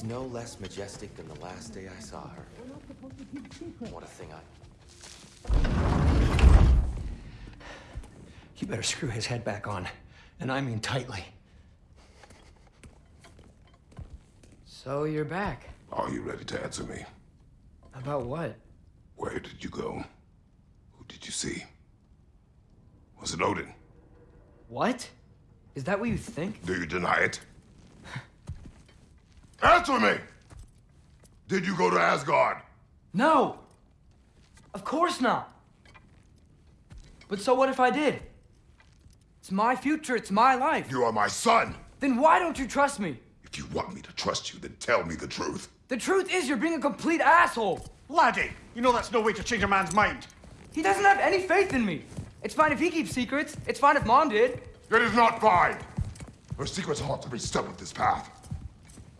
She's no less majestic than the last day I saw her. What a thing I... You better screw his head back on. And I mean tightly. So you're back. Are you ready to answer me? About what? Where did you go? Who did you see? Was it Odin? What? Is that what you think? Do you deny it? Answer me! Did you go to Asgard? No! Of course not! But so what if I did? It's my future, it's my life. You are my son! Then why don't you trust me? If you want me to trust you, then tell me the truth. The truth is you're being a complete asshole! Laddie, you know that's no way to change a man's mind. He doesn't have any faith in me. It's fine if he keeps secrets. It's fine if Mom did. It is not fine! Her secrets haunt every step of this path.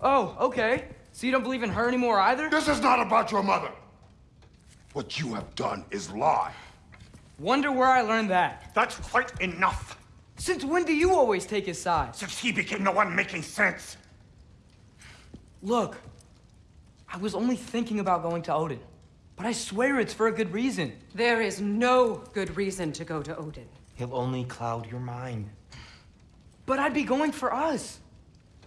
Oh, okay. So you don't believe in her anymore either? This is not about your mother! What you have done is lie. Wonder where I learned that. That's quite enough. Since when do you always take his side? Since he became the one making sense. Look, I was only thinking about going to Odin. But I swear it's for a good reason. There is no good reason to go to Odin. He'll only cloud your mind. But I'd be going for us.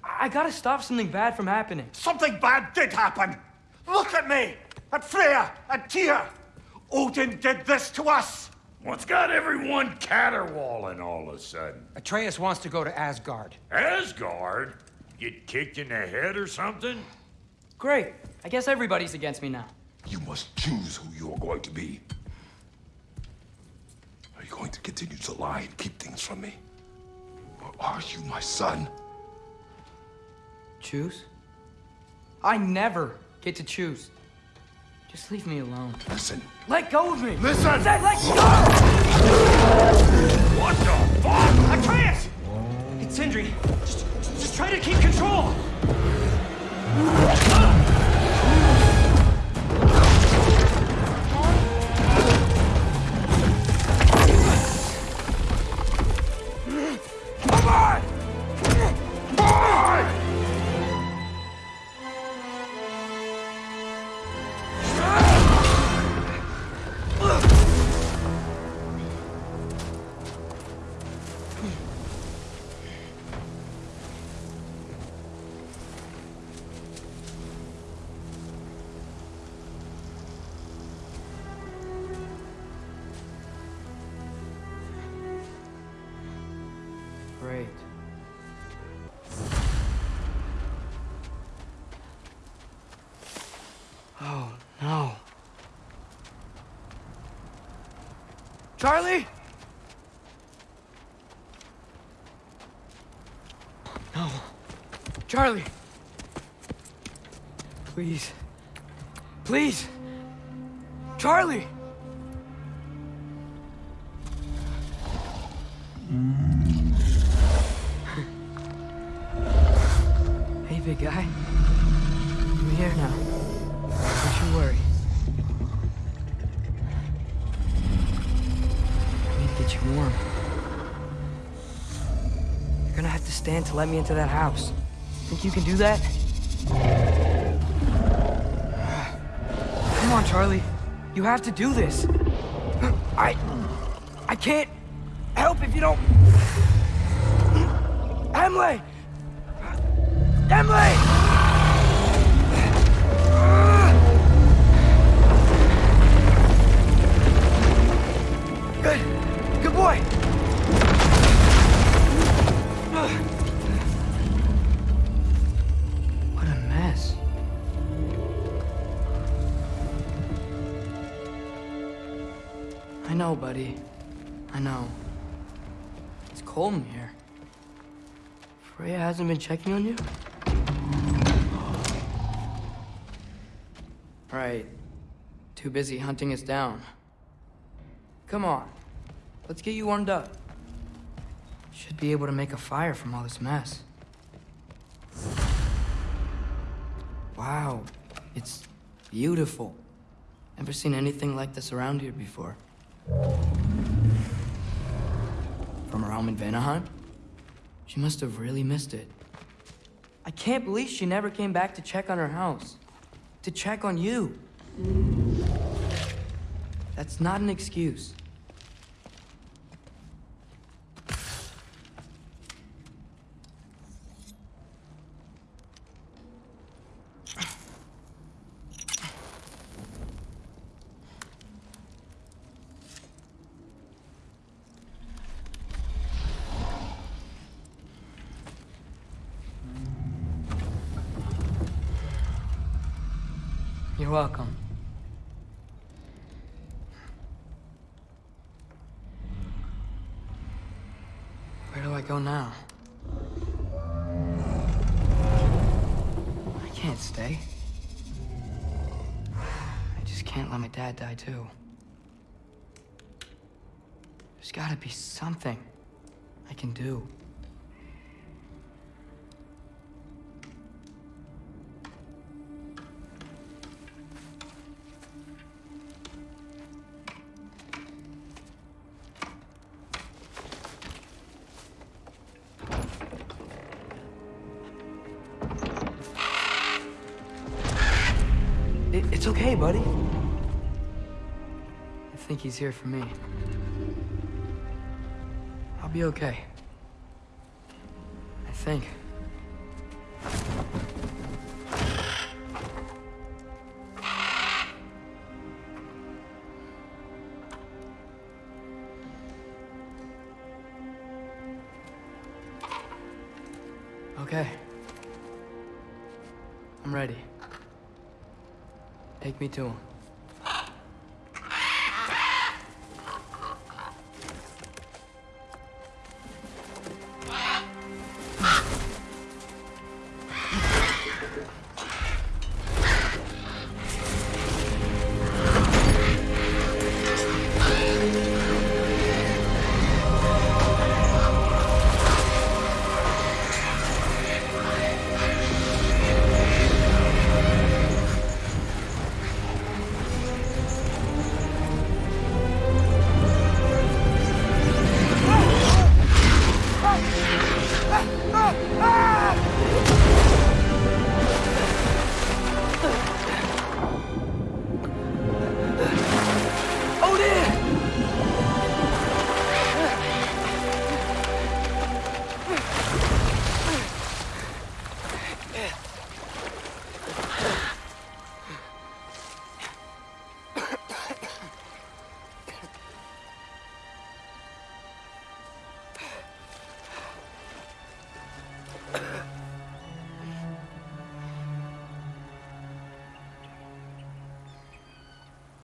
I, I gotta stop something bad from happening. Something bad did happen. Look at me, at Freya, at Tyr. Odin did this to us. What's got everyone caterwauling all of a sudden? Atreus wants to go to Asgard. Asgard? Get kicked in the head or something? Great. I guess everybody's against me now. You must choose who you are going to be. Are you going to continue to lie and keep things from me? Or are you my son? Choose? I never get to choose. Just leave me alone. Listen. Let go of me! Listen! I said let go! What the fuck? Atreus! It's Sindri. Just, just try to keep control. Ah! Charlie? No. Charlie. Please. Please. Charlie! Hey, big guy. I'm here now. Stand to let me into that house. Think you can do that? Come on, Charlie. You have to do this. I... I can't help if you don't... Emily! Emily! Buddy. I know. It's cold in here. Freya hasn't been checking on you? Right. Too busy hunting us down. Come on. Let's get you warmed up. Should be able to make a fire from all this mess. Wow. It's beautiful. Never seen anything like this around here before. From her home in Vanaheim? She must have really missed it. I can't believe she never came back to check on her house. To check on you. That's not an excuse. You're welcome. Where do I go now? I can't stay. I just can't let my dad die too. There's gotta be something I can do. It's okay, buddy. I think he's here for me. I'll be okay. I think. Okay. I'm ready. Take me to him.